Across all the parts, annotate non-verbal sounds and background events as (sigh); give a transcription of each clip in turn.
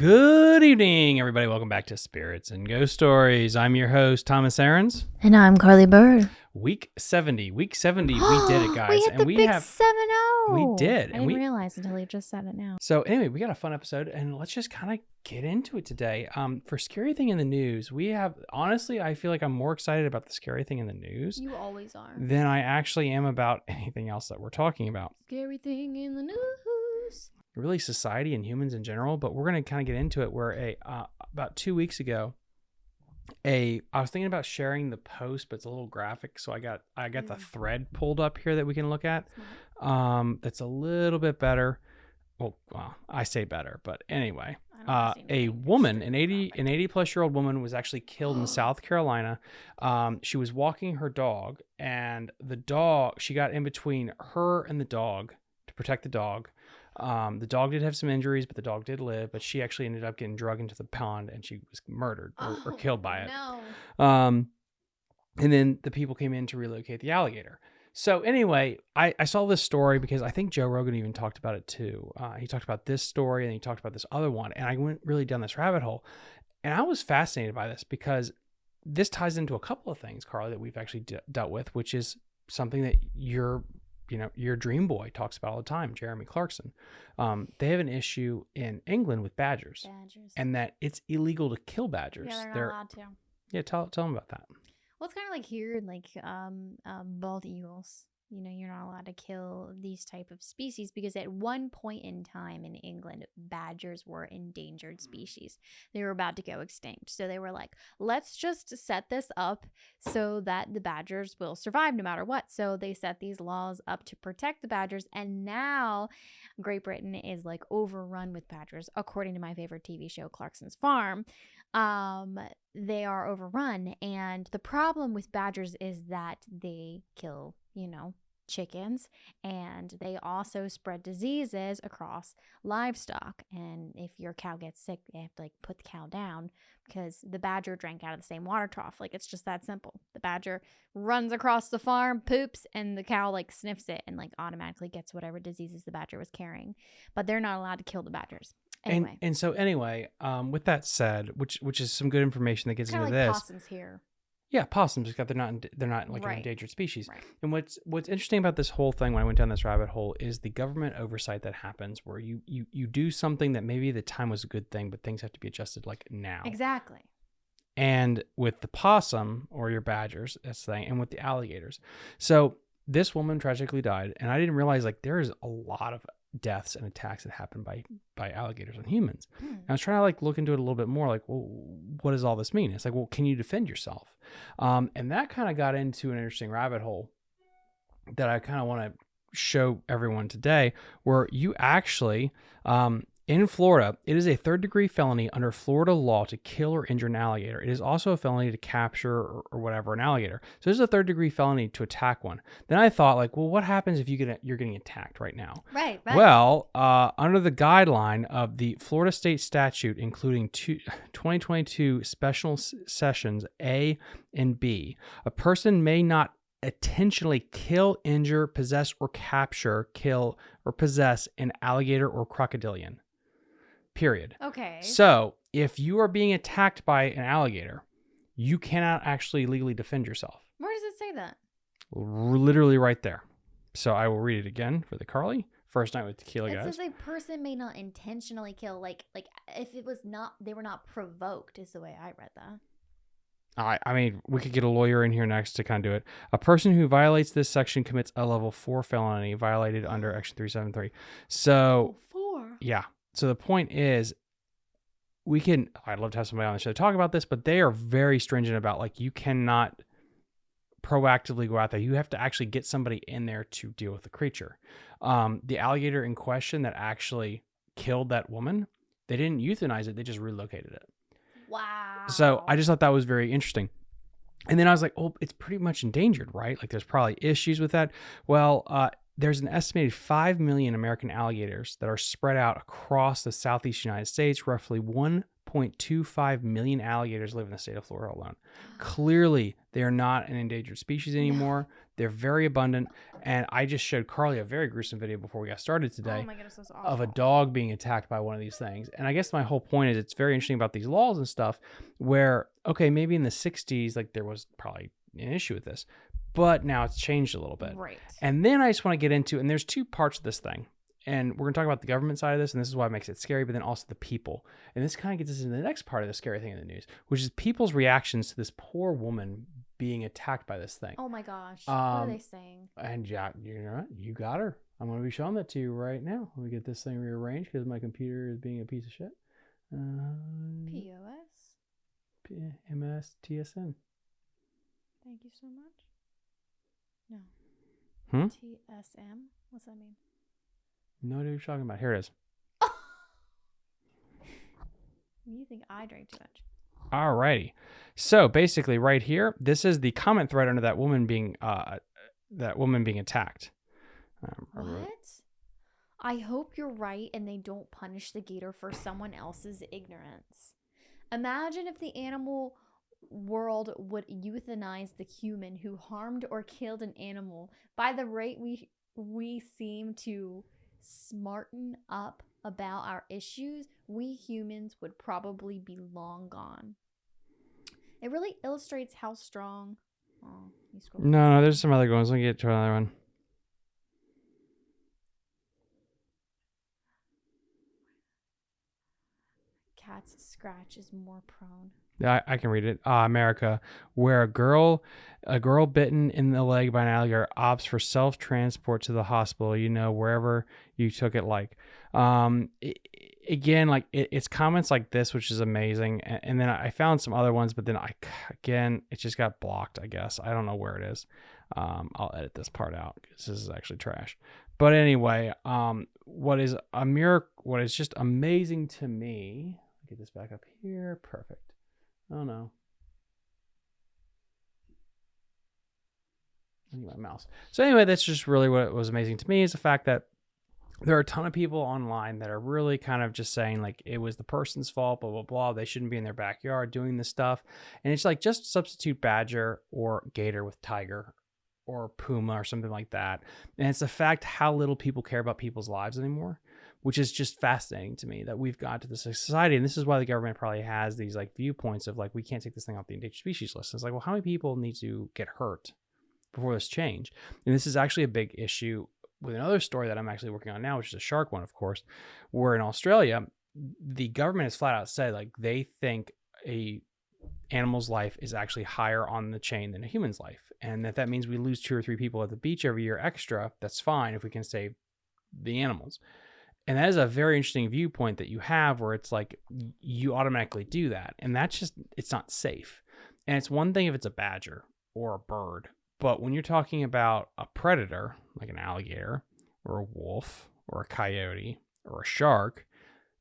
Good evening, everybody. Welcome back to Spirits and Ghost Stories. I'm your host, Thomas Aarons. And I'm Carly Bird. Week 70. Week 70, we (gasps) did it, guys. we hit and the we big have 7 we did, I and didn't we- realize until you just said it now. So anyway, we got a fun episode and let's just kind of get into it today. Um for scary thing in the news, we have honestly, I feel like I'm more excited about the scary thing in the news You always are. than I actually am about (laughs) anything else that we're talking about. Scary thing in the news. Really society and humans in general but we're going to kind of get into it where a uh, about two weeks ago a i was thinking about sharing the post but it's a little graphic so i got i got the Mm. thread pulled up here that we can look at um that's a little bit better well, well i say better but anyway uh, a woman, an 80 an 80 plus year old woman was actually killed in (gasps) South Carolina. Um, she was walking her dog, and the dog she got in between her and the dog to protect the dog. Um, the dog did have some injuries, but the dog did live. But she actually ended up getting drugged into the pond, and she was murdered or, or killed by it. No. Um, and then the people came in to relocate the alligator. So anyway, I, I saw this story because I think Joe Rogan even talked about it too. Uh, he talked about this story and he talked about this other one, and I went really down this rabbit hole, and I was fascinated by this because this ties into a couple of things, Carly, that we've actually de- dealt with, which is something that your you know your dream boy talks about all the time, Jeremy Clarkson. Um, they have an issue in England with badgers, Badgers. and that it's illegal to kill badgers. yeah, they're not They're- allowed to. yeah, tell tell them about that. Well, it's kind of like here, in, like um, um, bald eagles. You know, you're not allowed to kill these type of species because at one point in time in England, badgers were endangered species. They were about to go extinct. So they were like, let's just set this up so that the badgers will survive no matter what. So they set these laws up to protect the badgers. And now Great Britain is like overrun with badgers, according to my favorite TV show, Clarkson's Farm um they are overrun and the problem with badgers is that they kill you know chickens and they also spread diseases across livestock. And if your cow gets sick they have to like put the cow down because the badger drank out of the same water trough. Like it's just that simple. The badger runs across the farm poops and the cow like sniffs it and like automatically gets whatever diseases the badger was carrying. But they're not allowed to kill the badgers. Anyway. And and so anyway, um, with that said, which which is some good information that gets into like this. possums here Yeah, possums. Because they're not they're not like an Right. endangered species. right And what's what's interesting about this whole thing when I went down this rabbit hole is the government oversight that happens, where you you you do something that maybe at the time was a good thing, but things have to be adjusted like now. Exactly. And with the possum or your badgers, that's the thing, and with the alligators. So this woman tragically died, and I didn't realize like there is a lot of deaths and attacks that happen by by alligators on humans. And I was trying to like look into it a little bit more, like, well, what does all this mean? It's like, well, can you defend yourself? Um, and that kind of got into an interesting rabbit hole that I kind of want to show everyone today, where you actually, um, in Florida, it is a third degree felony under Florida law to kill or injure an alligator. It is also a felony to capture or, or whatever an alligator. So this is a third degree felony to attack one. Then I thought, like, well, what happens if you get you're getting attacked right now? Right, right. Well, uh, under the guideline of the Florida state statute, including two, (sighs) 2022 special s- sessions A and B, a person may not intentionally kill, injure, possess, or capture, kill, or possess an alligator or crocodilian. Period. okay. So, if you are being attacked by an alligator, you cannot actually legally defend yourself. Where does it say that? Literally right there. So, I will read it again for the Carly. First night with tequila, it guys. says a person may not intentionally kill, like like if it was not they were not provoked is the way I read that. I, I mean, we could get a lawyer in here next to kind of do it. A person who violates this section commits a level four felony violated under Action 373. So, four. yeah. So the point is, we can, I'd love to have somebody on the show to talk about this, but they are very stringent about like, you cannot proactively go out there. You have to actually get somebody in there to deal with the creature. Um, the alligator in question that actually killed that woman, they didn't euthanize it, they just relocated it. Wow. So I just thought that was very interesting. And then I was like, oh, it's pretty much endangered, right? Like there's probably issues with that. Well, uh, there's an estimated 5 million American alligators that are spread out across the southeast United States. Roughly 1.25 million alligators live in the state of Florida alone. Clearly, they are not an endangered species anymore. They're very abundant. And I just showed Carly a very gruesome video before we got started today Oh goodness, of a dog being attacked by one of these things. And I guess my whole point is it's very interesting about these laws and stuff where, okay, maybe in the 60s, like there was probably an issue with this, but now it's changed a little bit. Right. And then I just want to get into, and there's two parts of this thing. And we're going to talk about the government side of this, and this is why it makes it scary, but then also the people. And this kind of gets us into the next part of the scary thing in the news, which is people's reactions to this poor woman being attacked by this thing. oh my gosh. what are Um, they saying? And yeah, you know what? You got her. I'm going to be showing that to you right now. Let me get this thing rearranged because my computer is being a piece of shit. Uh, POS? P- MS Thank you so much. No. Hmm? TSM? What's that mean? No idea what you're talking about. Here it is. (laughs) You think I drank too much? Alrighty. So basically, right here, this is the comment thread under that woman being uh that woman being attacked. Um, What? I hope you're right and they don't punish the gator for someone else's ignorance. Imagine if the animal world would euthanize the human who harmed or killed an animal. By the rate we we seem to smarten up about our issues, we humans would probably be long gone. It really illustrates how strong. Oh, you No, no, there's some other ones. Let me get to another one. Cat's scratch is more prone. I, I can read it. Uh, America, where a girl, a girl bitten in the leg by an alligator opts for self transport to the hospital. You know, wherever you took it, like, um, i- i- again, like it, it's comments like this, which is amazing. And, and then I found some other ones, but then I, again, it just got blocked. I guess I don't know where it is. Um, I'll edit this part out because this is actually trash. But anyway, um, what is a miracle? What is just amazing to me? Get this back up here. Perfect. Oh no. My mouse. So anyway, that's just really what was amazing to me is the fact that there are a ton of people online that are really kind of just saying like it was the person's fault, blah blah blah. They shouldn't be in their backyard doing this stuff, and it's like just substitute badger or gator with tiger or puma or something like that. And it's the fact how little people care about people's lives anymore which is just fascinating to me that we've got to this society. And this is why the government probably has these like viewpoints of like, we can't take this thing off the endangered species list. It's like, well, how many people need to get hurt before this change? And this is actually a big issue with another story that I'm actually working on now, which is a shark one, of course, where in Australia, the government has flat out said like they think a animal's life is actually higher on the chain than a human's life. And that that means we lose two or three people at the beach every year extra. That's fine if we can save the animals. And that is a very interesting viewpoint that you have where it's like you automatically do that. And that's just, it's not safe. And it's one thing if it's a badger or a bird. But when you're talking about a predator, like an alligator or a wolf or a coyote or a shark,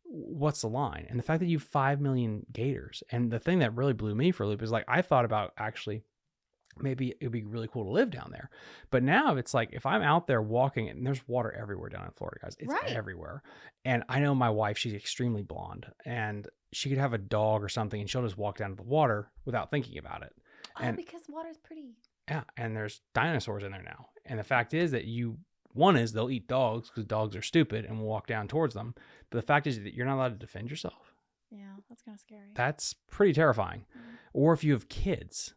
what's the line? And the fact that you have 5 million gators. And the thing that really blew me for a loop is like, I thought about actually maybe it'd be really cool to live down there. But now it's like if I'm out there walking and there's water everywhere down in Florida, guys. It's Right. everywhere. And I know my wife, she's extremely blonde and she could have a dog or something and she'll just walk down to the water without thinking about it. Oh, And- because water's pretty. Yeah, and there's dinosaurs in there now. And the fact is that you one is they'll eat dogs because dogs are stupid and will walk down towards them. But the fact is that you're not allowed to defend yourself. Yeah, that's kind of scary. That's pretty terrifying. Mm. Or if you have kids.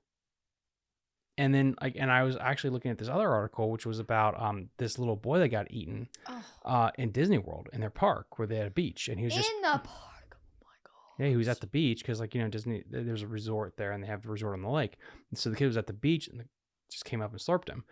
And then like and I was actually looking at this other article which was about um this little boy that got eaten Oh, uh in Disney World in their park where they had a beach and he was just in the park. Oh my god. yeah, he was at the beach because, like, you know, Disney, there's a resort there and they have a resort on the lake. And so the kid was at the beach and the, just came up and slurped him.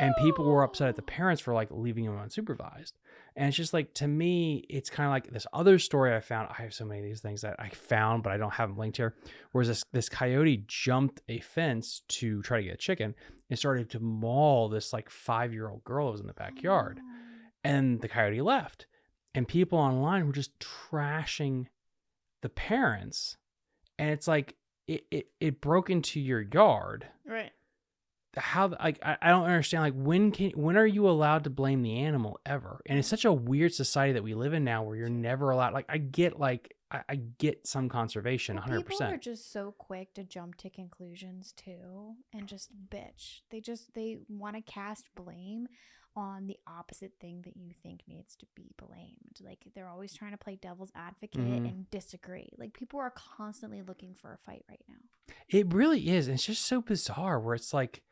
And people were upset at the Oh. parents for like leaving him unsupervised. And it's just like, to me, it's kind of like this other story I found. I have so many of these things that I found, but I don't have them linked here. Whereas this, this coyote jumped a fence to try to get a chicken and started to maul this like five year old girl who was in the backyard Oh. and the coyote left and people online were just trashing the parents and it's like it, it, it broke into your yard Right. How like I, I don't understand like when can when are you allowed to blame the animal ever and it's such a weird society that we live in now where you're never allowed like i get like I, I get some conservation, Well, hundred People are just so quick to jump to conclusions too, and just bitch. They just they want to cast blame on the opposite thing that you think needs to be blamed. Like they're always trying to play devil's advocate Mhm. and disagree. Like people are constantly looking for a fight right now. It really is. It's just so bizarre where it's like,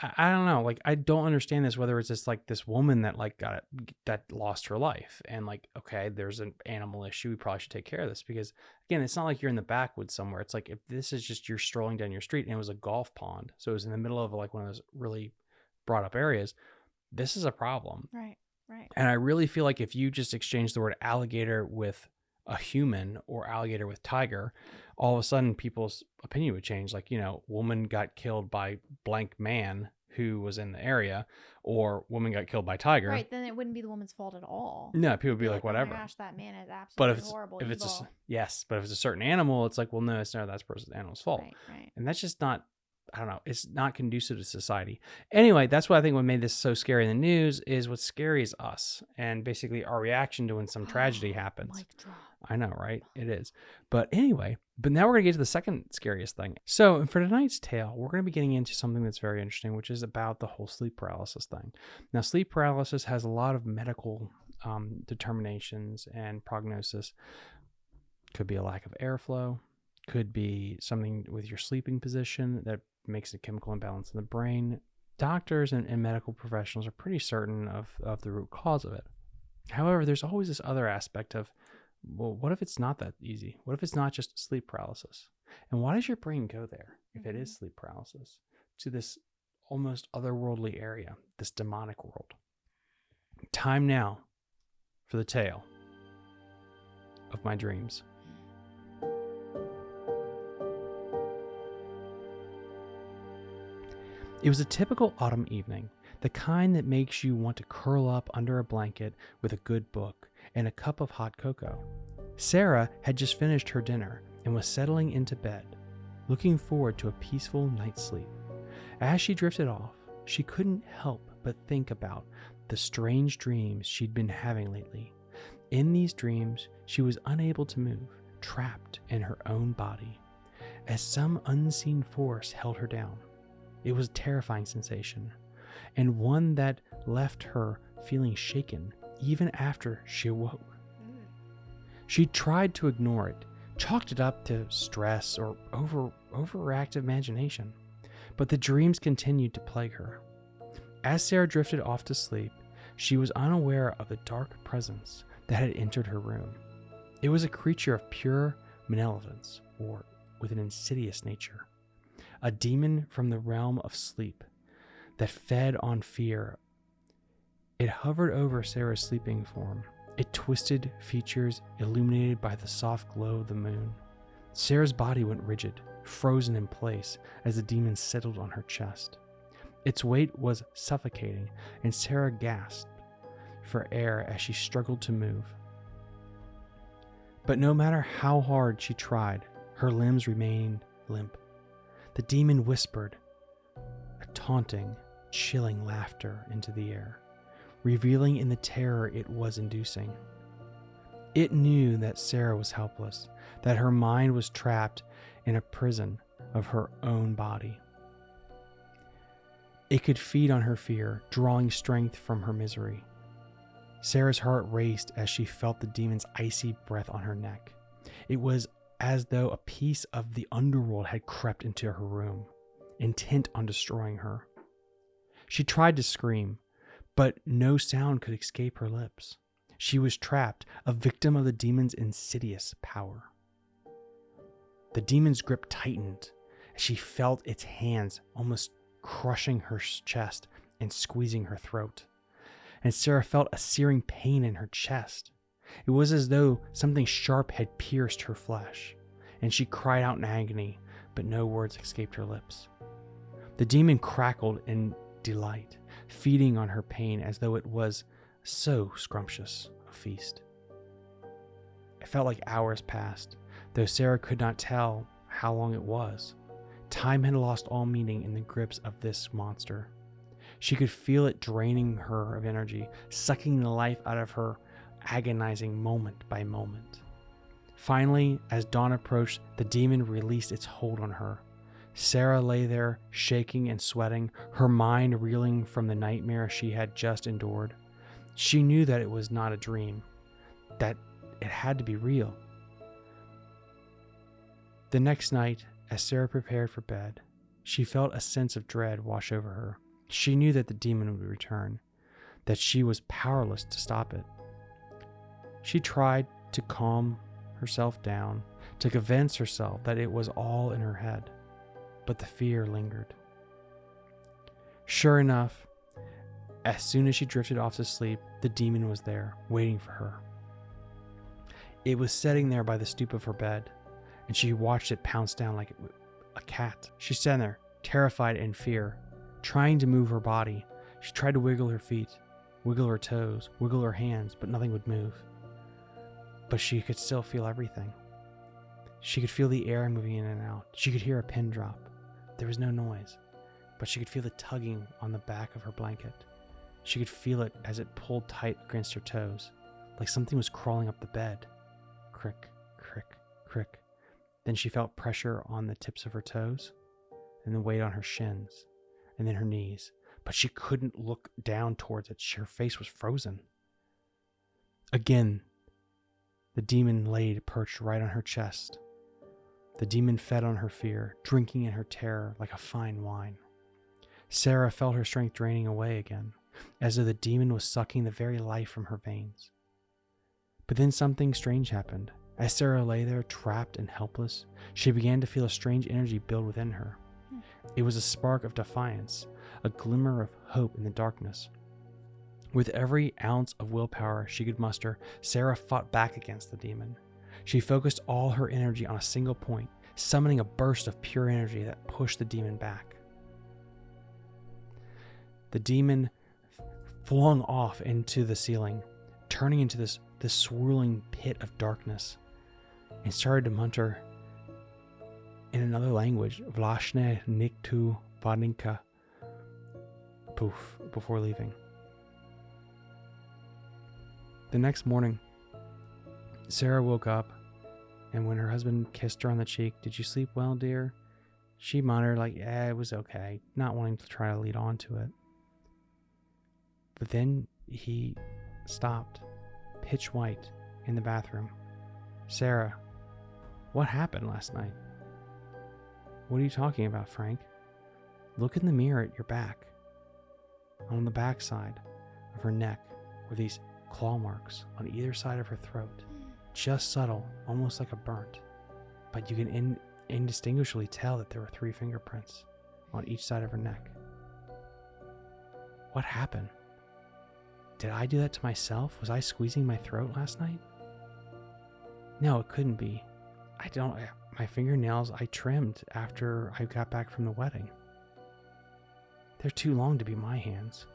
I, I don't know. Like, I don't understand this, whether it's just like this woman that like got that lost her life. And like, okay, there's an animal issue. We probably should take care of this because again, it's not like you're in the backwoods somewhere. It's like if this is just you're strolling down your street and it was a golf pond. So it was in the middle of like one of those really brought up areas. This is a problem. Right. Right. And I really feel like if you just exchange the word alligator with a human or alligator with tiger, all of a sudden people's opinion would change. Like, you know, woman got killed by blank man who was in the area, or woman got killed by tiger. Right. Then it wouldn't be the woman's fault at all. No, people would be like, "Oh my whatever. gosh, that man is absolutely but if it's, horrible. if it's a, yes, but if it's a certain animal, it's like, well, no, it's not that person's animal's fault. Right. Right. And that's just not, I don't know, it's not conducive to society. Anyway, that's what I think what made this so scary in the news is what's scary is us and basically our reaction to when some tragedy (gasps) happens. Mic drop. I know, right? It is. But anyway, but now we're going to get to the second scariest thing. So, for tonight's tale, we're going to be getting into something that's very interesting, which is about the whole sleep paralysis thing. Now, sleep paralysis has a lot of medical um, determinations and prognosis. Could be a lack of airflow, could be something with your sleeping position that makes a chemical imbalance in the brain. Doctors and, and medical professionals are pretty certain of, of the root cause of it. However, there's always this other aspect of well, what if it's not that easy? What if it's not just sleep paralysis? And why does your brain go there if it is mm-hmm. sleep paralysis to this almost otherworldly area, this demonic world? Time now for the tale of my dreams. It was a typical autumn evening, the kind that makes you want to curl up under a blanket with a good book and a cup of hot cocoa. Sarah had just finished her dinner and was settling into bed, looking forward to a peaceful night's sleep. As she drifted off, she couldn't help but think about the strange dreams she'd been having lately. In these dreams, she was unable to move, trapped in her own body, as some unseen force held her down. It was a terrifying sensation, and one that left her feeling shaken even after she awoke. She tried to ignore it, chalked it up to stress or over overactive imagination, but the dreams continued to plague her. As Sarah drifted off to sleep, she was unaware of the dark presence that had entered her room. It was a creature of pure malevolence or with an insidious nature, a demon from the realm of sleep that fed on fear. It hovered over Sarah's sleeping form, its twisted features illuminated by the soft glow of the moon. Sarah's body went rigid, frozen in place as the demon settled on her chest. Its weight was suffocating, and Sarah gasped for air as she struggled to move. But no matter how hard she tried, her limbs remained limp. The demon whispered a taunting, chilling laughter into the air, revealing in the terror it was inducing. It knew that Sarah was helpless, that her mind was trapped in a prison of her own body. It could feed on her fear, drawing strength from her misery. Sarah's heart raced as she felt the demon's icy breath on her neck. It was as though a piece of the underworld had crept into her room, intent on destroying her. She tried to scream, but no sound could escape her lips. She was trapped, a victim of the demon's insidious power. The demon's grip tightened she felt its hands almost crushing her chest and squeezing her throat. And Sarah felt a searing pain in her chest. It was as though something sharp had pierced her flesh, and she cried out in agony, but no words escaped her lips. The demon crackled in delight, feeding on her pain as though it was so scrumptious a feast. It felt like hours passed, though Sarah could not tell how long it was. Time had lost all meaning in the grips of this monster. She could feel it draining her of energy, sucking the life out of her, agonizing moment by moment. Finally, as dawn approached, the demon released its hold on her. Sarah lay there, shaking and sweating, her mind reeling from the nightmare she had just endured. She knew that it was not a dream, that it had to be real. The next night, as Sarah prepared for bed, she felt a sense of dread wash over her. She knew that the demon would return, that she was powerless to stop it. She tried to calm herself down, to convince herself that it was all in her head, but the fear lingered. Sure enough, as soon as she drifted off to sleep, the demon was there, waiting for her. It was sitting there by the stoop of her bed, and she watched it pounce down like a cat. She sat there, terrified and fear, trying to move her body. She tried to wiggle her feet, wiggle her toes, wiggle her hands, but nothing would move. But she could still feel everything. She could feel the air moving in and out. She could hear a pin drop. There was no noise, but she could feel the tugging on the back of her blanket. She could feel it as it pulled tight against her toes, like something was crawling up the bed. Crick, crick, crick. Then she felt pressure on the tips of her toes, and the weight on her shins, and then her knees. But she couldn't look down towards it. Her face was frozen. Again, the demon laid perched right on her chest. The demon fed on her fear, drinking in her terror like a fine wine. Sarah felt her strength draining away again, as though the demon was sucking the very life from her veins. But then something strange happened. As Sarah lay there, trapped and helpless, she began to feel a strange energy build within her. It was a spark of defiance, a glimmer of hope in the darkness. With every ounce of willpower she could muster, Sarah fought back against the demon. She focused all her energy on a single point, summoning a burst of pure energy that pushed the demon back. The demon flung off into the ceiling, turning into this, this swirling pit of darkness and started to mutter in another language, Vlashne Niktu Vadinka, poof, before leaving. The next morning, Sarah woke up, and when her husband kissed her on the cheek, Did you sleep well, dear? She muttered, like, Yeah, it was okay, not wanting to try to lead on to it. But then he stopped, pitch white, in the bathroom. Sarah, what happened last night? What are you talking about, Frank? Look in the mirror at your back. On the backside of her neck were these claw marks on either side of her throat. Just subtle, almost like a burnt. But you can in- indistinguishably tell that there were three fingerprints on each side of her neck. What happened? Did I do that to myself? Was I squeezing my throat last night? No, it couldn't be. I don't. My fingernails I trimmed after I got back from the wedding. They're too long to be my hands.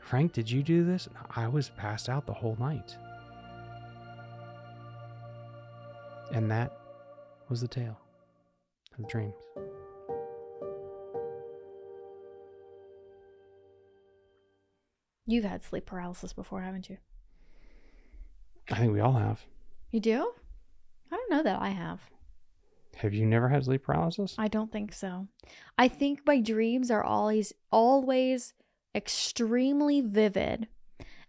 Frank, did you do this? I was passed out the whole night. And that was the tale of dreams. You've had sleep paralysis before, haven't you? I think we all have. You do? I don't know that I have. Have you never had sleep paralysis? I don't think so. I think my dreams are always always extremely vivid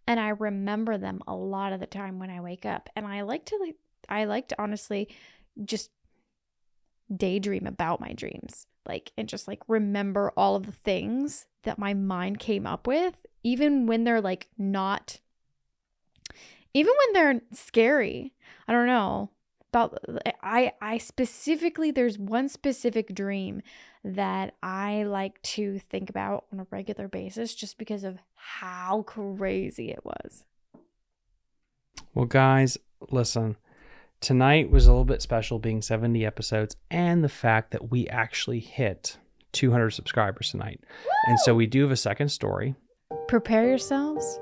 and I remember them a lot of the time when I wake up. And I like to like I like to honestly just daydream about my dreams. Like and just like remember all of the things that my mind came up with even when they're like not even when they're scary. I don't know about I I specifically there's one specific dream that I like to think about on a regular basis just because of how crazy it was. Well, guys, listen. Tonight was a little bit special being 70 episodes and the fact that we actually hit 200 subscribers tonight. Woo! And so we do have a second story. Prepare yourselves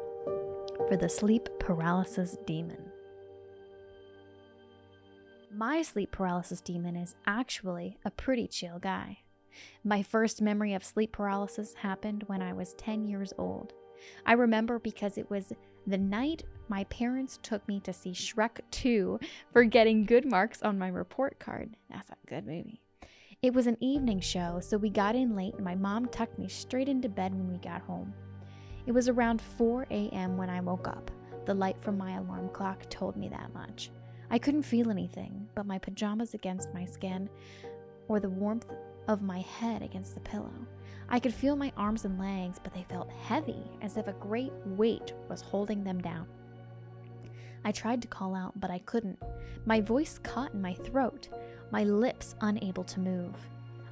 for the sleep paralysis demon. My sleep paralysis demon is actually a pretty chill guy. My first memory of sleep paralysis happened when I was 10 years old. I remember because it was The night my parents took me to see Shrek 2 for getting good marks on my report card. That's a good movie. It was an evening show, so we got in late and my mom tucked me straight into bed when we got home. It was around 4 a.m. when I woke up. The light from my alarm clock told me that much. I couldn't feel anything but my pajamas against my skin or the warmth of my head against the pillow. I could feel my arms and legs, but they felt heavy, as if a great weight was holding them down. I tried to call out, but I couldn't. My voice caught in my throat, my lips unable to move.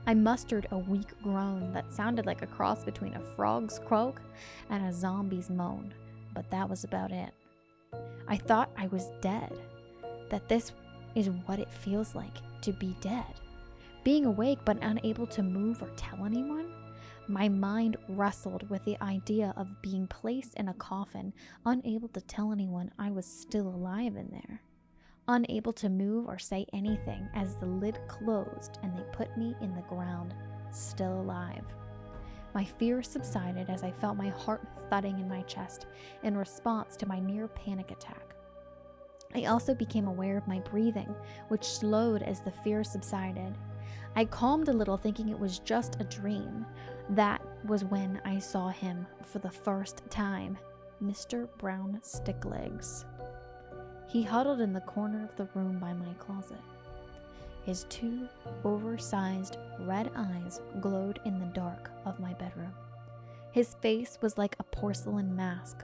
I mustered a weak groan that sounded like a cross between a frog's croak and a zombie's moan, but that was about it. I thought I was dead, that this is what it feels like to be dead. Being awake but unable to move or tell anyone? My mind wrestled with the idea of being placed in a coffin, unable to tell anyone I was still alive in there. Unable to move or say anything as the lid closed and they put me in the ground, still alive. My fear subsided as I felt my heart thudding in my chest in response to my near panic attack. I also became aware of my breathing, which slowed as the fear subsided. I calmed a little, thinking it was just a dream. That was when I saw him for the first time Mr. Brown Sticklegs. He huddled in the corner of the room by my closet. His two oversized red eyes glowed in the dark of my bedroom. His face was like a porcelain mask,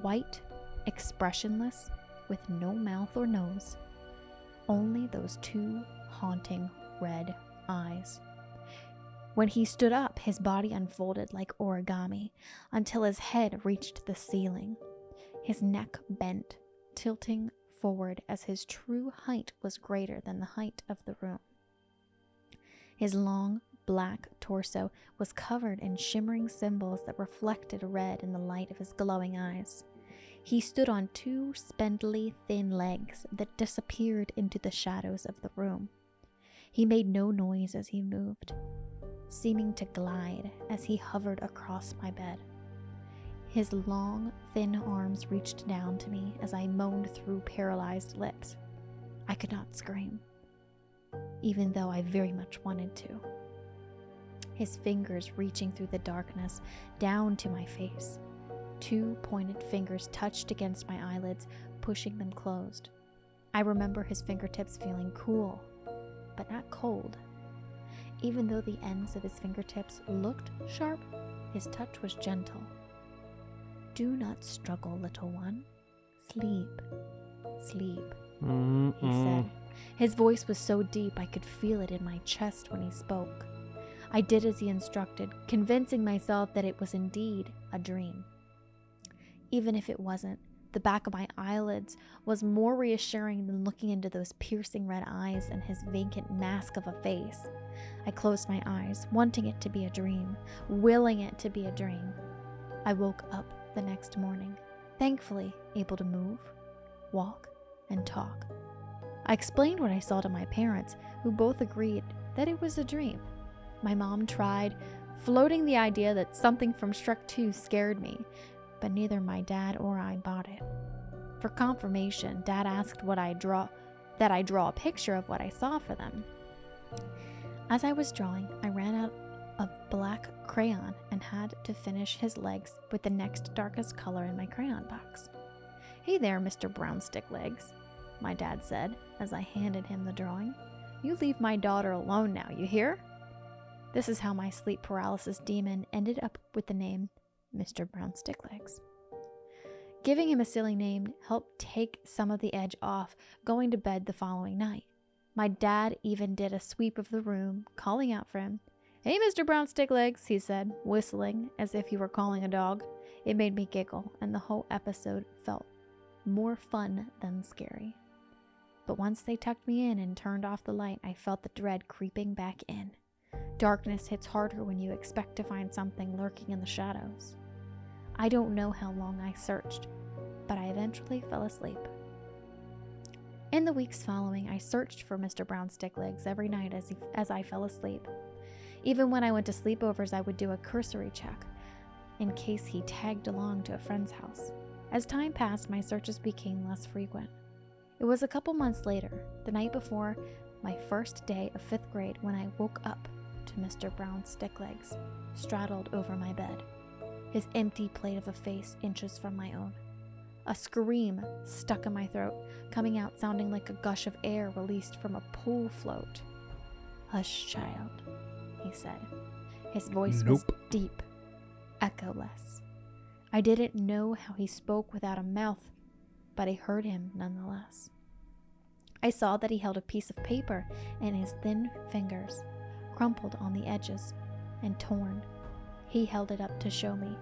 white, expressionless, with no mouth or nose. Only those two haunting red eyes. When he stood up, his body unfolded like origami until his head reached the ceiling. His neck bent, tilting forward as his true height was greater than the height of the room. His long, black torso was covered in shimmering symbols that reflected red in the light of his glowing eyes. He stood on two spindly, thin legs that disappeared into the shadows of the room. He made no noise as he moved, seeming to glide as he hovered across my bed. His long, thin arms reached down to me as I moaned through paralyzed lips. I could not scream, even though I very much wanted to. His fingers reaching through the darkness down to my face. Two pointed fingers touched against my eyelids, pushing them closed. I remember his fingertips feeling cool but not cold. Even though the ends of his fingertips looked sharp, his touch was gentle. Do not struggle, little one. Sleep, sleep, Mm-mm. he said. His voice was so deep I could feel it in my chest when he spoke. I did as he instructed, convincing myself that it was indeed a dream. Even if it wasn't, the back of my eyelids was more reassuring than looking into those piercing red eyes and his vacant mask of a face. I closed my eyes, wanting it to be a dream, willing it to be a dream. I woke up the next morning, thankfully able to move, walk, and talk. I explained what I saw to my parents, who both agreed that it was a dream. My mom tried, floating the idea that something from Shrek 2 scared me, but neither my dad or I bought it. For confirmation, dad asked what I draw that I draw a picture of what I saw for them. As I was drawing, I ran out of black crayon and had to finish his legs with the next darkest color in my crayon box. Hey there, Mr. Brown Sticklegs, my dad said as I handed him the drawing. You leave my daughter alone now, you hear? This is how my sleep paralysis demon ended up with the name Mr. Brown Sticklegs. Giving him a silly name helped take some of the edge off going to bed the following night. My dad even did a sweep of the room, calling out for him. Hey, Mr. Brown Sticklegs, he said, whistling as if he were calling a dog. It made me giggle, and the whole episode felt more fun than scary. But once they tucked me in and turned off the light, I felt the dread creeping back in. Darkness hits harder when you expect to find something lurking in the shadows. I don't know how long I searched, but I eventually fell asleep. In the weeks following, I searched for Mr. Brown Sticklegs every night as, he, as I fell asleep. Even when I went to sleepovers, I would do a cursory check in case he tagged along to a friend's house. As time passed, my searches became less frequent. It was a couple months later, the night before my first day of fifth grade, when I woke up to Mr. Brown's stick legs straddled over my bed, his empty plate of a face inches from my own. A scream stuck in my throat, coming out sounding like a gush of air released from a pool float. Hush, child, he said. His voice was deep, echoless. I didn't know how he spoke without a mouth, but I heard him nonetheless. I saw that he held a piece of paper in his thin fingers, crumpled on the edges and torn. He held it up to show me.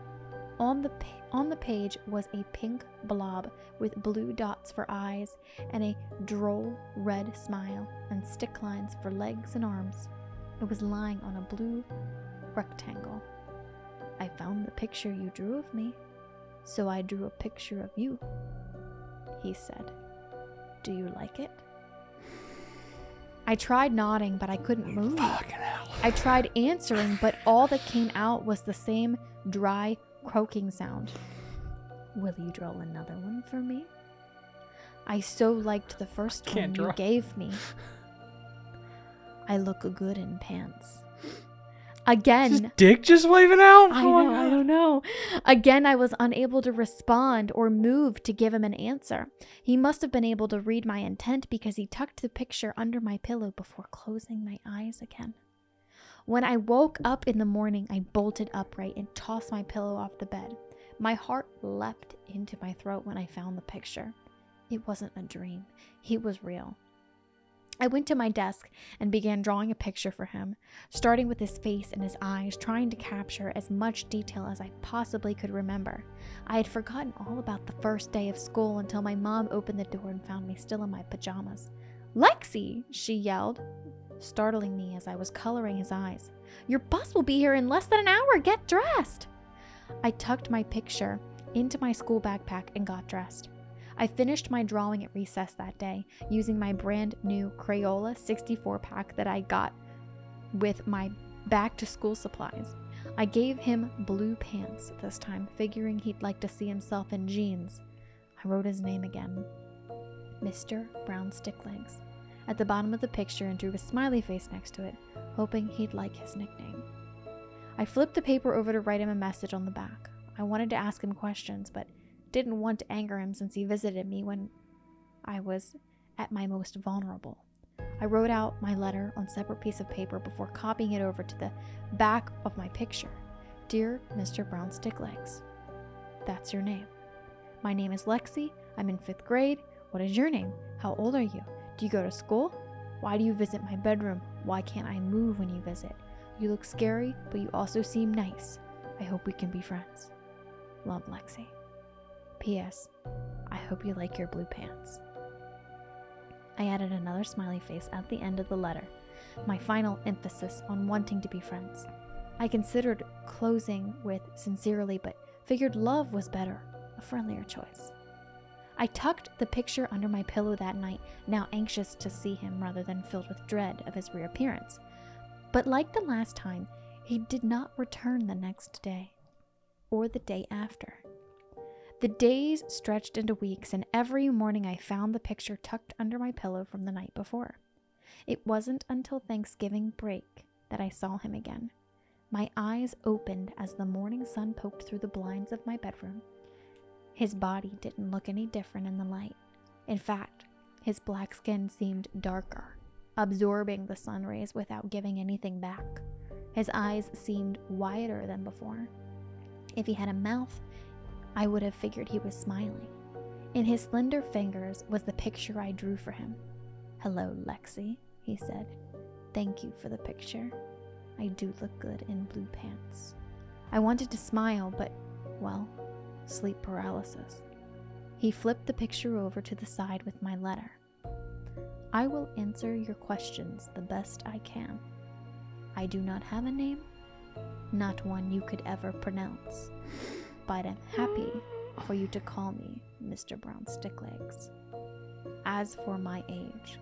On the, on the page was a pink blob with blue dots for eyes and a droll red smile and stick lines for legs and arms. It was lying on a blue rectangle. I found the picture you drew of me, so I drew a picture of you, he said. Do you like it? I tried nodding, but I couldn't move. I tried answering, but all that came out was the same dry, croaking sound. Will you draw another one for me? I so liked the first one Can't you gave me. I look good in pants. Again, His dick just waving out? I know, I don't know. Again, I was unable to respond or move to give him an answer. He must have been able to read my intent because he tucked the picture under my pillow before closing my eyes again. When I woke up in the morning, I bolted upright and tossed my pillow off the bed. My heart leapt into my throat when I found the picture. It wasn't a dream, he was real. I went to my desk and began drawing a picture for him starting with his face and his eyes, trying to capture as much detail as I possibly could remember. I had forgotten all about the first day of school until my mom opened the door and found me still in my pajamas. Lexi! she yelled, startling me as I was coloring his eyes. Your bus will be here in less than an hour. Get dressed! I tucked my picture into my school backpack and got dressed. I finished my drawing at recess that day using my brand new Crayola 64 pack that I got with my back to school supplies. I gave him blue pants this time, figuring he'd like to see himself in jeans. I wrote his name again Mr. Brown Sticklegs at the bottom of the picture and drew a smiley face next to it, hoping he'd like his nickname. I flipped the paper over to write him a message on the back. I wanted to ask him questions, but didn't want to anger him since he visited me when I was at my most vulnerable. I wrote out my letter on separate piece of paper before copying it over to the back of my picture. Dear Mr. Brown Sticklegs, that's your name. My name is Lexi. I'm in fifth grade. What is your name? How old are you? Do you go to school? Why do you visit my bedroom? Why can't I move when you visit? You look scary, but you also seem nice. I hope we can be friends. Love, Lexi. P.S. I hope you like your blue pants. I added another smiley face at the end of the letter, my final emphasis on wanting to be friends. I considered closing with sincerely, but figured love was better, a friendlier choice. I tucked the picture under my pillow that night, now anxious to see him rather than filled with dread of his reappearance. But like the last time, he did not return the next day or the day after. The days stretched into weeks, and every morning I found the picture tucked under my pillow from the night before. It wasn't until Thanksgiving break that I saw him again. My eyes opened as the morning sun poked through the blinds of my bedroom. His body didn't look any different in the light. In fact, his black skin seemed darker, absorbing the sun rays without giving anything back. His eyes seemed wider than before. If he had a mouth, I would have figured he was smiling. In his slender fingers was the picture I drew for him. Hello, Lexi, he said. Thank you for the picture. I do look good in blue pants. I wanted to smile, but, well, sleep paralysis. He flipped the picture over to the side with my letter. I will answer your questions the best I can. I do not have a name, not one you could ever pronounce, but am happy for you to call me Mr. Brown Sticklegs. As for my age,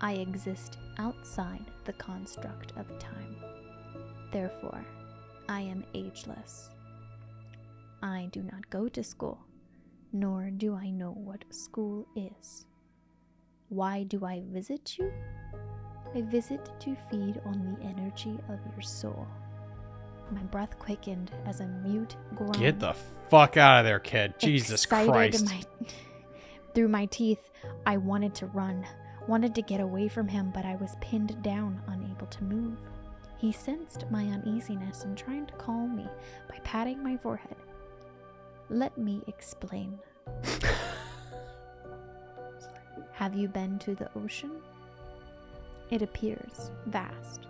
I exist outside the construct of time. Therefore, I am ageless. I do not go to school, nor do I know what school is. Why do I visit you? I visit to feed on the energy of your soul. My breath quickened as a mute groan. Get the fuck out of there, kid. Jesus Excited Christ. My, (laughs) through my teeth, I wanted to run, wanted to get away from him, but I was pinned down, unable to move. He sensed my uneasiness and tried to calm me by patting my forehead. Let me explain. (laughs) Have you been to the ocean? It appears vast,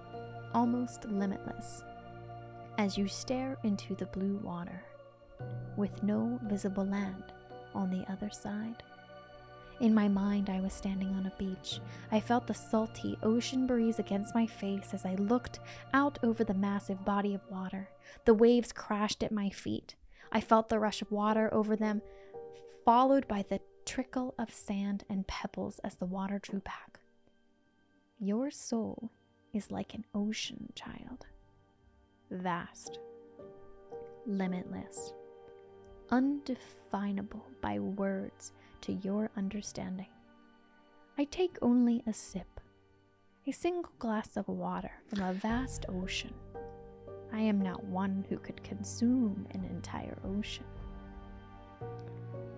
almost limitless, as you stare into the blue water, with no visible land on the other side. In my mind, I was standing on a beach. I felt the salty ocean breeze against my face as I looked out over the massive body of water. The waves crashed at my feet. I felt the rush of water over them, followed by the trickle of sand and pebbles as the water drew back. Your soul is like an ocean, child. Vast, limitless, undefinable by words to your understanding. I take only a sip, a single glass of water from a vast ocean. I am not one who could consume an entire ocean.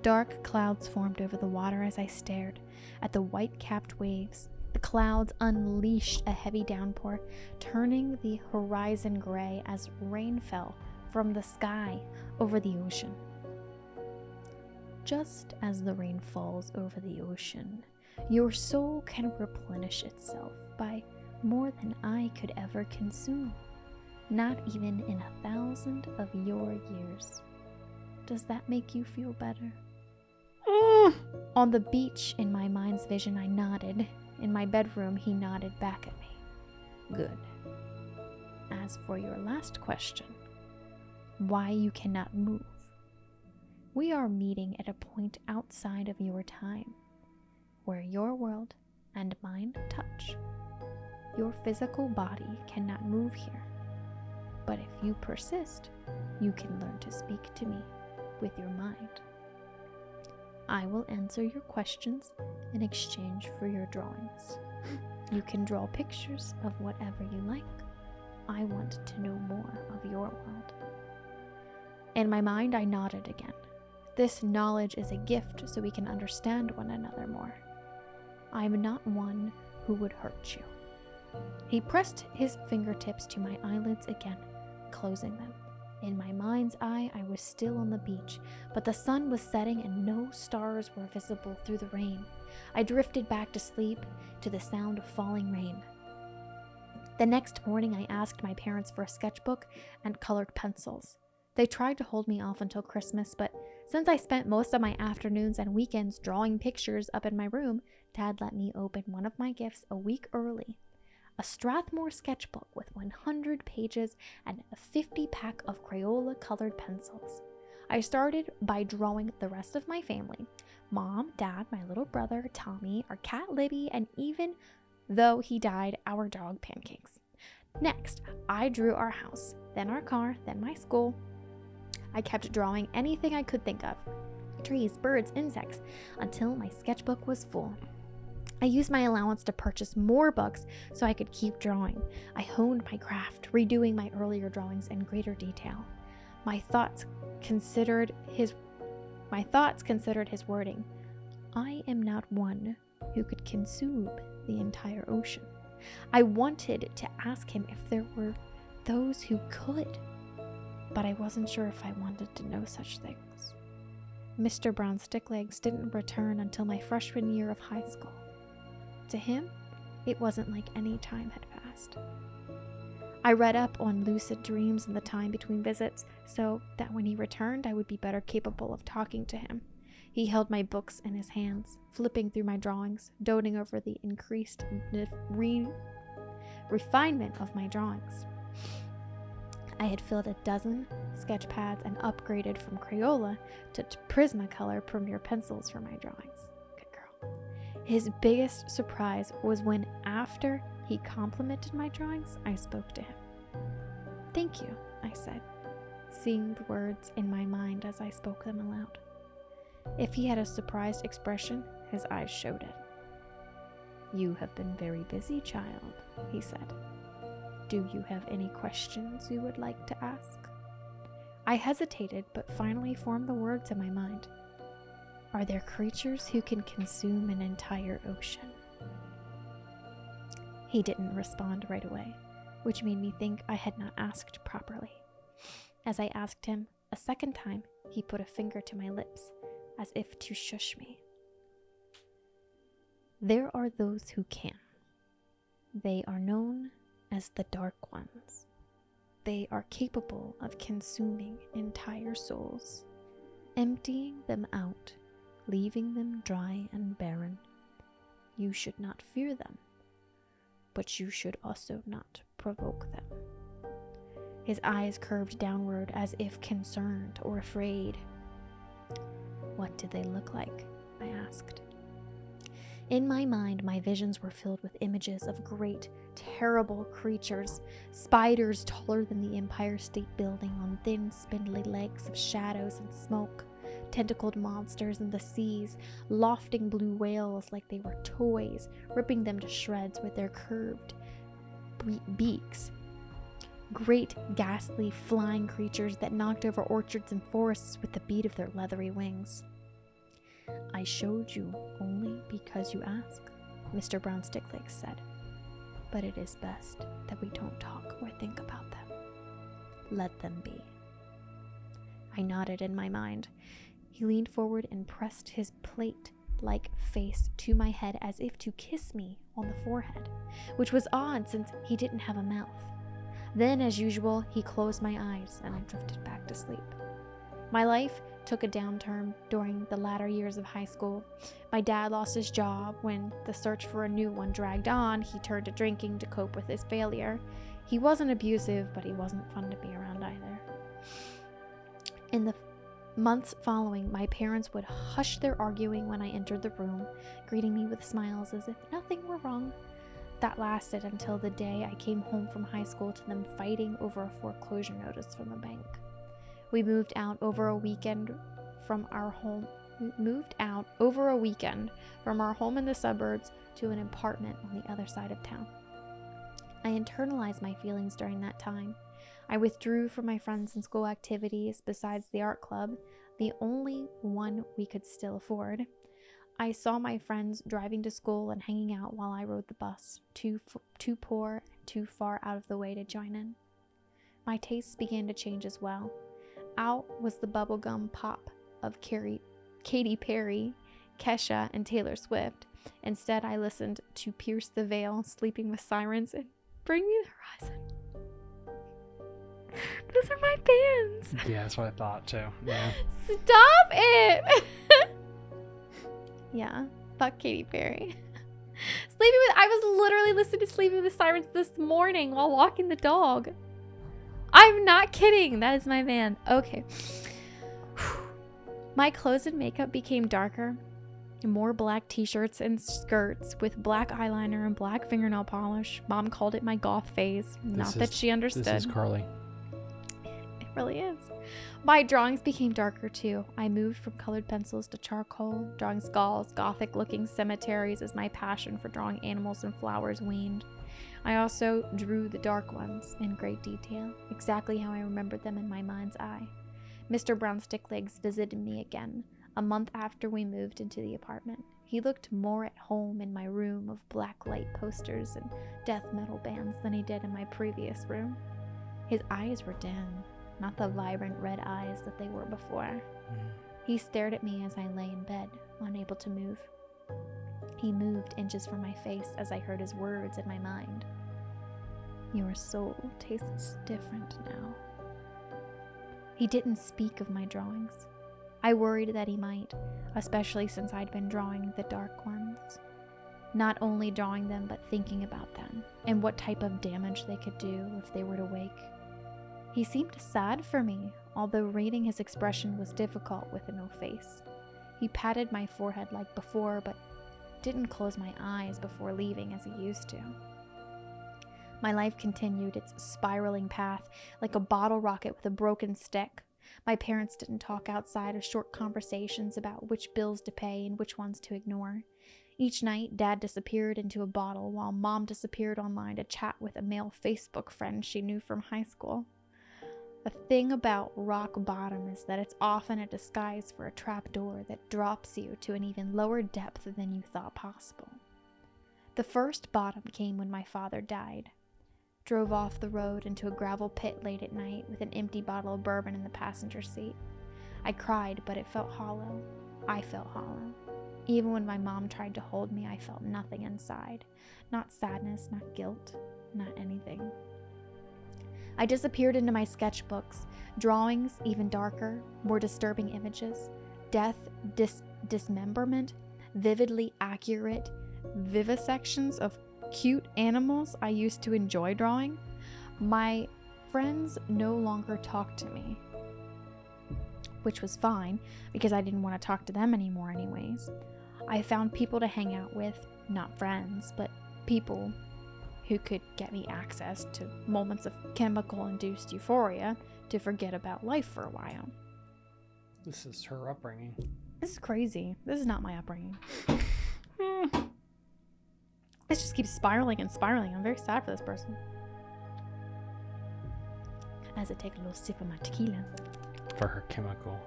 Dark clouds formed over the water as I stared at the white capped waves. The clouds unleashed a heavy downpour, turning the horizon gray as rain fell from the sky over the ocean. Just as the rain falls over the ocean, your soul can replenish itself by more than I could ever consume, not even in a thousand of your years. Does that make you feel better? Mm. On the beach, in my mind's vision, I nodded. In my bedroom, he nodded back at me. Good. As for your last question, why you cannot move, we are meeting at a point outside of your time where your world and mine touch. Your physical body cannot move here, but if you persist, you can learn to speak to me with your mind. I will answer your questions in exchange for your drawings. (laughs) You can draw pictures of whatever you like. I want to know more of your world. In my mind, I nodded again. This knowledge is a gift so we can understand one another more. I am not one who would hurt you. He pressed his fingertips to my eyelids again, closing them. In my mind's eye, I was still on the beach, but the sun was setting and no stars were visible through the rain. I drifted back to sleep to the sound of falling rain. The next morning, I asked my parents for a sketchbook and colored pencils. They tried to hold me off until Christmas, but since I spent most of my afternoons and weekends drawing pictures up in my room, Dad let me open one of my gifts a week early a Strathmore sketchbook with 100 pages and a 50 pack of Crayola colored pencils. I started by drawing the rest of my family mom, dad, my little brother, Tommy, our cat Libby, and even though he died, our dog Pancakes. Next, I drew our house, then our car, then my school. I kept drawing anything I could think of trees, birds, insects until my sketchbook was full. I used my allowance to purchase more books so I could keep drawing. I honed my craft, redoing my earlier drawings in greater detail. My thoughts considered his my thoughts considered his wording. I am not one who could consume the entire ocean. I wanted to ask him if there were those who could, but I wasn't sure if I wanted to know such things. Mr. Brown Sticklegs didn't return until my freshman year of high school. To him, it wasn't like any time had passed. I read up on lucid dreams and the time between visits so that when he returned, I would be better capable of talking to him. He held my books in his hands, flipping through my drawings, doting over the increased re- refinement of my drawings. I had filled a dozen sketch pads and upgraded from Crayola to Prismacolor Premier pencils for my drawings. His biggest surprise was when, after he complimented my drawings, I spoke to him. Thank you, I said, seeing the words in my mind as I spoke them aloud. If he had a surprised expression, his eyes showed it. You have been very busy, child, he said. Do you have any questions you would like to ask? I hesitated, but finally formed the words in my mind. Are there creatures who can consume an entire ocean? He didn't respond right away, which made me think I had not asked properly. As I asked him a second time, he put a finger to my lips, as if to shush me. There are those who can. They are known as the Dark Ones. They are capable of consuming entire souls, emptying them out, leaving them dry and barren. You should not fear them, but you should also not provoke them. His eyes curved downward as if concerned or afraid. What did they look like? I asked. In my mind, my visions were filled with images of great, terrible creatures, spiders taller than the Empire State Building on thin, spindly legs of shadows and smoke, tentacled monsters in the seas, lofting blue whales like they were toys, ripping them to shreds with their curved beaks. Great, ghastly, flying creatures that knocked over orchards and forests with the beat of their leathery wings. I showed you only because you asked, Mr. Brown Sticklegs said. But it is best that we don't talk or think about them. Let them be. I nodded in my mind. He leaned forward and pressed his plate like face to my head as if to kiss me on the forehead, which was odd since he didn't have a mouth. Then, as usual, he closed my eyes and I drifted back to sleep. My life took a downturn during the latter years of high school. My dad lost his job. When the search for a new one dragged on, he turned to drinking to cope with his failure. He wasn't abusive, but he wasn't fun to be around either. In the months following, my parents would hush their arguing when I entered the room, greeting me with smiles as if nothing were wrong. That lasted until the day I came home from high school to them fighting over a foreclosure notice from the bank. We moved out over a weekend from our home. We moved out over a weekend from our home in the suburbs to an apartment on the other side of town. I internalized my feelings during that time. I withdrew from my friends and school activities besides the art club, the only one we could still afford. I saw my friends driving to school and hanging out while I rode the bus, too, too poor, too far out of the way to join in. My tastes began to change as well. Out was the bubblegum pop of Carrie, Katy Perry, Kesha, and Taylor Swift. Instead, I listened to Pierce the Veil, Sleeping with Sirens, and Bring Me the Horizon. Those are my bands. Yeah, that's what I thought too. Yeah. Stop it. (laughs) yeah, fuck Katy Perry. (laughs) Sleeping with I was literally listening to Sleeping with the Sirens this morning while walking the dog. I'm not kidding. That is my van. Okay. (sighs) My clothes and makeup became darker. More black t shirts and skirts with black eyeliner and black fingernail polish. Mom called it my goth phase. This not is, that she understood. This is Carly. Really is. My drawings became darker too. I moved from colored pencils to charcoal, drawing skulls, gothic looking cemeteries as my passion for drawing animals and flowers waned. I also drew the dark ones in great detail, exactly how I remembered them in my mind's eye. Mr. Brown Sticklegs visited me again, a month after we moved into the apartment. He looked more at home in my room of black light posters and death metal bands than he did in my previous room. His eyes were dim, not the vibrant red eyes that they were before. Mm. He stared at me as I lay in bed, unable to move. He moved inches from my face as I heard his words in my mind. Your soul tastes different now. He didn't speak of my drawings. I worried that he might, especially since I'd been drawing the dark ones. Not only drawing them, but thinking about them and what type of damage they could do if they were to wake. He seemed sad for me, although reading his expression was difficult with a no face. He patted my forehead like before, but didn't close my eyes before leaving as he used to. My life continued its spiraling path like a bottle rocket with a broken stick. My parents didn't talk outside of short conversations about which bills to pay and which ones to ignore. Each night, Dad disappeared into a bottle while Mom disappeared online to chat with a male Facebook friend she knew from high school. The thing about rock bottom is that it's often a disguise for a trapdoor that drops you to an even lower depth than you thought possible. The first bottom came when my father died. Drove off the road into a gravel pit late at night with an empty bottle of bourbon in the passenger seat. I cried, but it felt hollow. I felt hollow. Even when my mom tried to hold me, I felt nothing inside. Not sadness, not guilt, not anything. I disappeared into my sketchbooks, drawings even darker, more disturbing images, death, dis- dismemberment, vividly accurate vivisections of cute animals I used to enjoy drawing. My friends no longer talked to me, which was fine because I didn't want to talk to them anymore, anyways. I found people to hang out with, not friends, but people who could get me access to moments of chemical induced euphoria to forget about life for a while. This is her upbringing. This is crazy. This is not my upbringing. (laughs) this just keeps spiraling and spiraling. I'm very sad for this person. As I take a little sip of my tequila, For her chemical.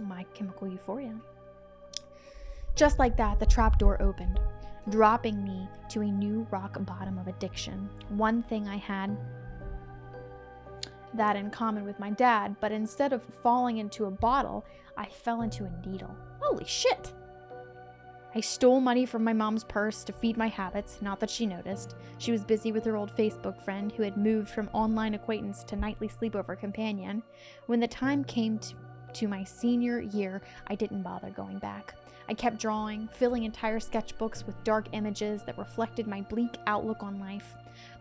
my chemical euphoria. Just like that, the trap door opened, dropping me to a new rock bottom of addiction. One thing I had that in common with my dad, but instead of falling into a bottle, I fell into a needle. Holy shit! I stole money from my mom's purse to feed my habits, not that she noticed. She was busy with her old Facebook friend who had moved from online acquaintance to nightly sleepover companion. When the time came to, to my senior year, I didn't bother going back. I kept drawing, filling entire sketchbooks with dark images that reflected my bleak outlook on life.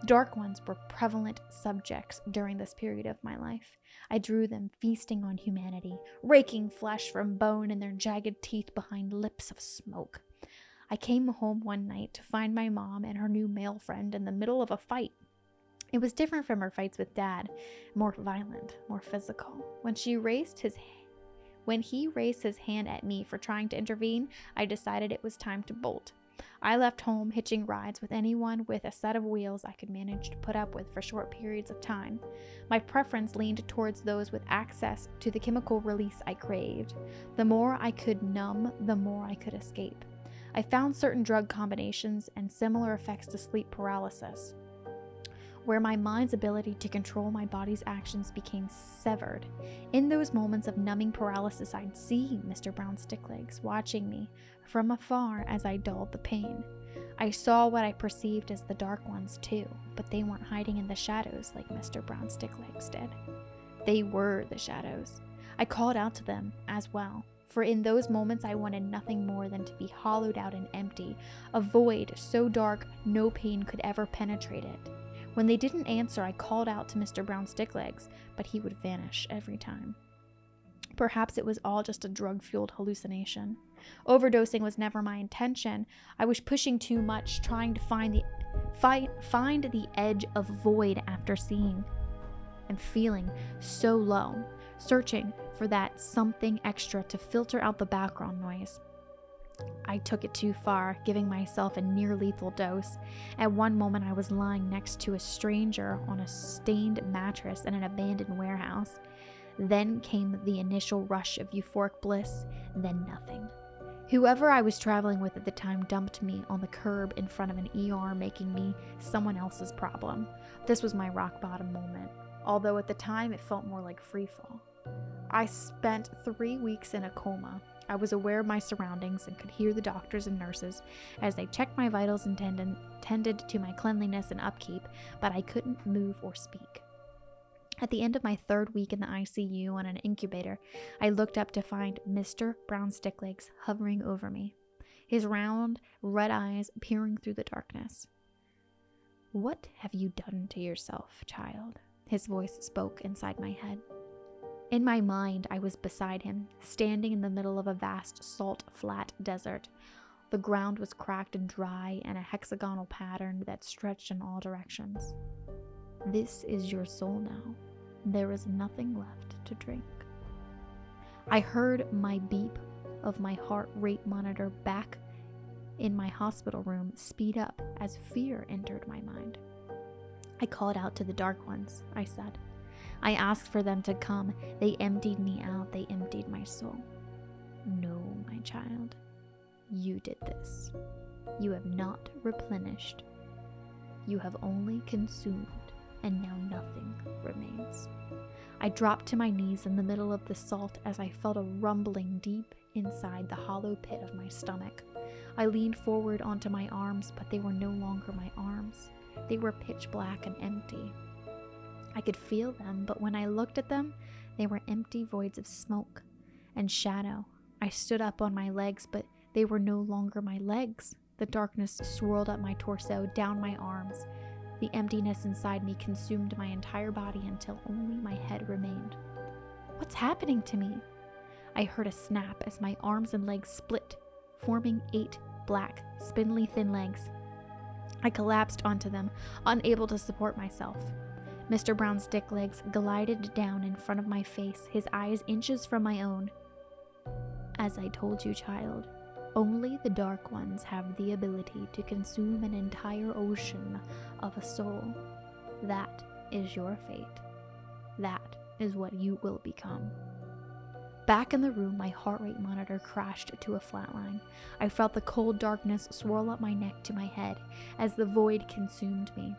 Dark ones were prevalent subjects during this period of my life. I drew them feasting on humanity, raking flesh from bone and their jagged teeth behind lips of smoke. I came home one night to find my mom and her new male friend in the middle of a fight. It was different from her fights with dad, more violent, more physical. When she raised his when he raised his hand at me for trying to intervene, I decided it was time to bolt. I left home hitching rides with anyone with a set of wheels I could manage to put up with for short periods of time. My preference leaned towards those with access to the chemical release I craved. The more I could numb, the more I could escape. I found certain drug combinations and similar effects to sleep paralysis where my mind's ability to control my body's actions became severed. In those moments of numbing paralysis, I'd see Mr. Brown Sticklegs watching me from afar as I dulled the pain. I saw what I perceived as the dark ones too, but they weren't hiding in the shadows like Mr. Brown Sticklegs did. They were the shadows. I called out to them as well, for in those moments I wanted nothing more than to be hollowed out and empty, a void so dark no pain could ever penetrate it. When they didn't answer, I called out to Mr. Brown Sticklegs, but he would vanish every time. Perhaps it was all just a drug fueled hallucination. Overdosing was never my intention. I was pushing too much, trying to find the fi- find the edge of void after seeing and feeling so low, searching for that something extra to filter out the background noise. I took it too far, giving myself a near lethal dose. At one moment, I was lying next to a stranger on a stained mattress in an abandoned warehouse. Then came the initial rush of euphoric bliss, then nothing. Whoever I was traveling with at the time dumped me on the curb in front of an ER, making me someone else's problem. This was my rock bottom moment, although at the time it felt more like free fall. I spent three weeks in a coma, I was aware of my surroundings and could hear the doctors and nurses as they checked my vitals and tended, to my cleanliness and upkeep, but I couldn't move or speak. At the end of my third week in the ICU on an incubator, I looked up to find Mr. Brown Sticklegs hovering over me, his round, red eyes peering through the darkness. What have you done to yourself, child? His voice spoke inside my head. In my mind, I was beside him, standing in the middle of a vast salt flat desert. The ground was cracked and dry, and a hexagonal pattern that stretched in all directions. This is your soul now. There is nothing left to drink. I heard my beep of my heart rate monitor back in my hospital room speed up as fear entered my mind. I called out to the dark ones, I said. I asked for them to come. They emptied me out, they emptied my soul. No, my child, you did this. You have not replenished. You have only consumed, and now nothing remains. I dropped to my knees in the middle of the salt as I felt a rumbling deep inside the hollow pit of my stomach. I leaned forward onto my arms, but they were no longer my arms. They were pitch black and empty. I could feel them, but when I looked at them, they were empty voids of smoke and shadow. I stood up on my legs, but they were no longer my legs. The darkness swirled up my torso, down my arms. The emptiness inside me consumed my entire body until only my head remained. What's happening to me? I heard a snap as my arms and legs split, forming eight black, spindly thin legs. I collapsed onto them, unable to support myself. Mr. Brown Sticklegs glided down in front of my face, his eyes inches from my own. As I told you, child, only the Dark Ones have the ability to consume an entire ocean of a soul. That is your fate. That is what you will become. Back in the room, my heart rate monitor crashed to a flatline. I felt the cold darkness swirl up my neck to my head as the void consumed me.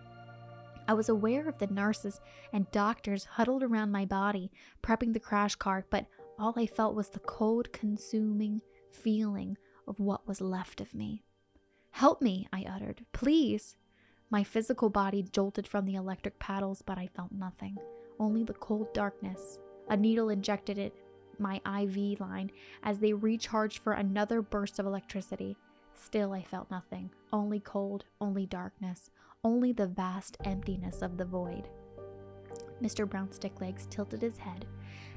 I was aware of the nurses and doctors huddled around my body, prepping the crash cart, but all I felt was the cold, consuming feeling of what was left of me. Help me, I uttered. Please. My physical body jolted from the electric paddles, but I felt nothing. Only the cold darkness. A needle injected it my IV line as they recharged for another burst of electricity. Still, I felt nothing. Only cold, only darkness, only the vast emptiness of the void. Mr. Brown Sticklegs tilted his head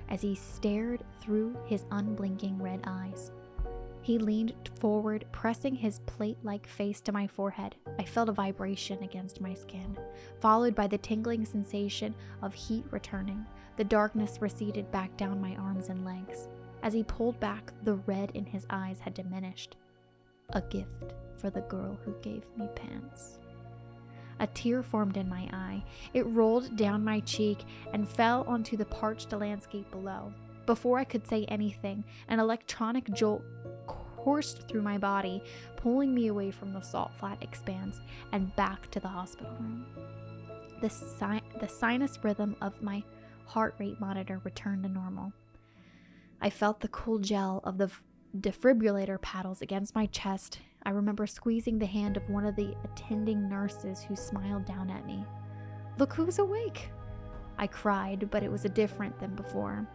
as he stared through his unblinking red eyes. He leaned forward, pressing his plate like face to my forehead. I felt a vibration against my skin, followed by the tingling sensation of heat returning. The darkness receded back down my arms and legs. As he pulled back, the red in his eyes had diminished. A gift for the girl who gave me pants. A tear formed in my eye. It rolled down my cheek and fell onto the parched landscape below. Before I could say anything, an electronic jolt coursed through my body, pulling me away from the salt flat expanse and back to the hospital room. The, si- the sinus rhythm of my heart rate monitor returned to normal. I felt the cool gel of the defibrillator paddles against my chest. I remember squeezing the hand of one of the attending nurses who smiled down at me. Look who's awake! I cried, but it was a different than before.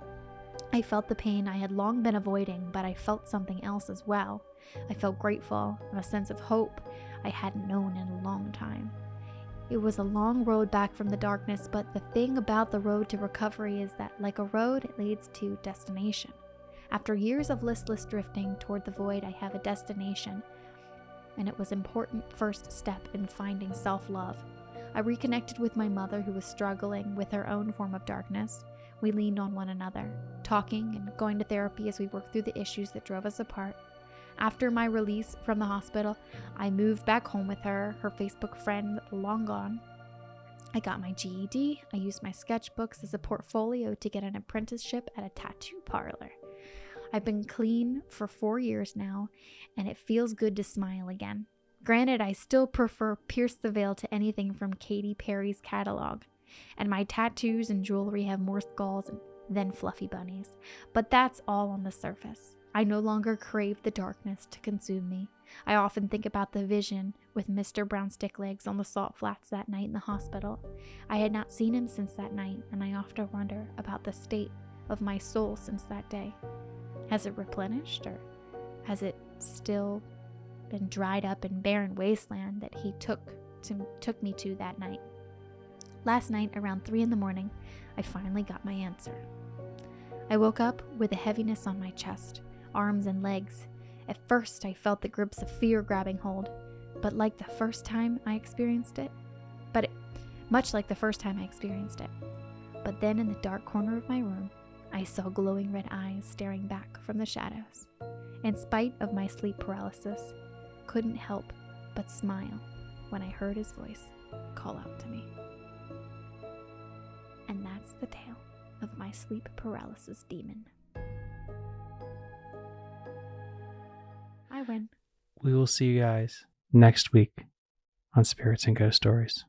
I felt the pain I had long been avoiding, but I felt something else as well. I felt grateful and a sense of hope I hadn't known in a long time. It was a long road back from the darkness, but the thing about the road to recovery is that, like a road, it leads to destination. After years of listless drifting toward the void, I have a destination, and it was important first step in finding self-love. I reconnected with my mother who was struggling with her own form of darkness. We leaned on one another, talking and going to therapy as we worked through the issues that drove us apart. After my release from the hospital, I moved back home with her, her Facebook friend long gone. I got my GED. I used my sketchbooks as a portfolio to get an apprenticeship at a tattoo parlor. I've been clean for four years now, and it feels good to smile again. Granted, I still prefer Pierce the Veil to anything from Katy Perry's catalog and my tattoos and jewelry have more skulls than fluffy bunnies. But that's all on the surface. I no longer crave the darkness to consume me. I often think about the vision with Mr. Brown Sticklegs on the salt flats that night in the hospital. I had not seen him since that night, and I often wonder about the state of my soul since that day. Has it replenished, or has it still been dried up in barren wasteland that he took to, took me to that night? Last night, around 3 in the morning, I finally got my answer. I woke up with a heaviness on my chest, arms, and legs. At first, I felt the grips of fear grabbing hold, but like the first time I experienced it, but it, much like the first time I experienced it, But then in the dark corner of my room, I saw glowing red eyes staring back from the shadows. In spite of my sleep paralysis, couldn't help but smile when I heard his voice call out to me. And that's the tale of my sleep paralysis demon. I win. We will see you guys next week on Spirits and Ghost Stories.